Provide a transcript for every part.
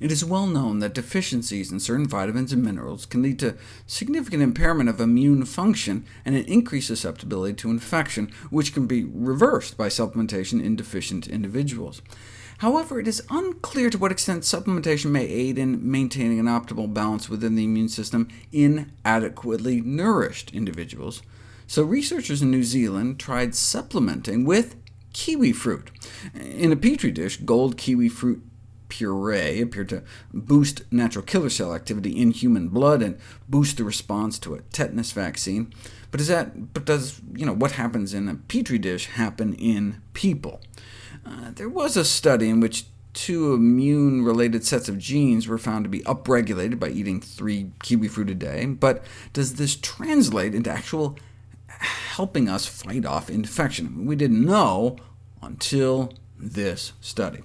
It is well known that deficiencies in certain vitamins and minerals can lead to significant impairment of immune function and an increased susceptibility to infection, which can be reversed by supplementation in deficient individuals. However, it is unclear to what extent supplementation may aid in maintaining an optimal balance within the immune system in adequately nourished individuals. So researchers in New Zealand tried supplementing with kiwi fruit. In a petri dish, gold kiwi fruit puree appeared to boost natural killer cell activity in human blood and boost the response to a tetanus vaccine. But, is that, but does you know, what happens in a petri dish happen in people? Uh, there was a study in which two immune-related sets of genes were found to be upregulated by eating three kiwi fruit a day, but does this translate into actual helping us fight off infection? We didn't know until this study.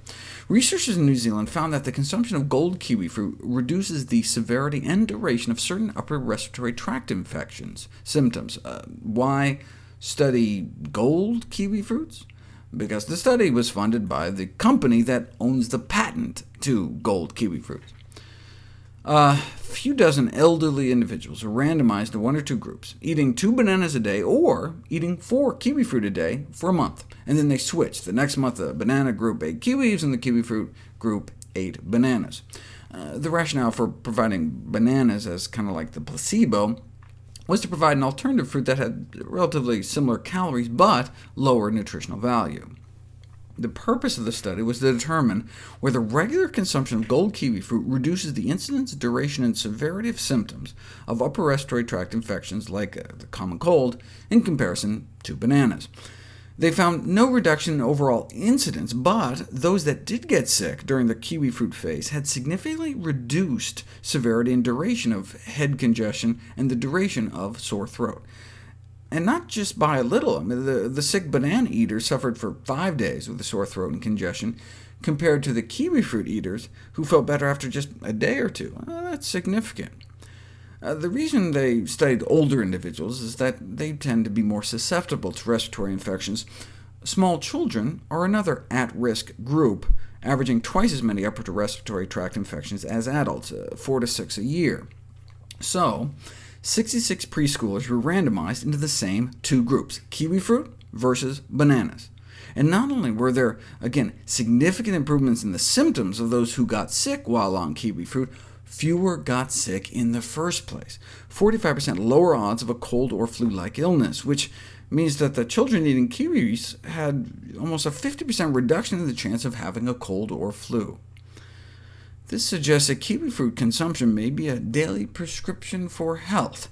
Researchers in New Zealand found that the consumption of gold kiwi fruit reduces the severity and duration of certain upper respiratory tract infections symptoms. Uh, why study gold kiwi fruits? Because the study was funded by the company that owns the patent to gold kiwi fruits. A few dozen elderly individuals were randomized to one or two groups, eating two bananas a day or eating four kiwi fruit a day for a month, and then they switched. The next month, the banana group ate kiwis, and the kiwi fruit group ate bananas. Uh, the rationale for providing bananas as kind of like the placebo was to provide an alternative fruit that had relatively similar calories, but lower nutritional value. The purpose of the study was to determine whether regular consumption of gold kiwi fruit reduces the incidence, duration, and severity of symptoms of upper respiratory tract infections like uh, the common cold in comparison to bananas. They found no reduction in overall incidence, but those that did get sick during the kiwi fruit phase had significantly reduced severity and duration of head congestion and the duration of sore throat and not just by a little. I mean, the, the sick banana eater suffered for five days with a sore throat and congestion, compared to the kiwi fruit eaters, who felt better after just a day or two. Well, that's significant. Uh, the reason they studied older individuals is that they tend to be more susceptible to respiratory infections. Small children are another at-risk group, averaging twice as many upper respiratory tract infections as adults, uh, 4 to 6 a year. So, 66 preschoolers were randomized into the same two groups, kiwi fruit versus bananas. And not only were there, again, significant improvements in the symptoms of those who got sick while on kiwi fruit, fewer got sick in the first place, 45% lower odds of a cold or flu-like illness, which means that the children eating kiwis had almost a 50% reduction in the chance of having a cold or flu. This suggests that kiwi fruit consumption may be a daily prescription for health,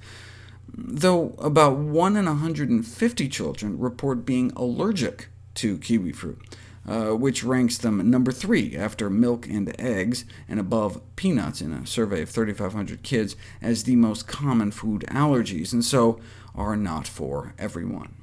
though about 1 in 150 children report being allergic to kiwi fruit, uh, which ranks them number 3 after milk and eggs, and above peanuts in a survey of 3,500 kids as the most common food allergies, and so are not for everyone.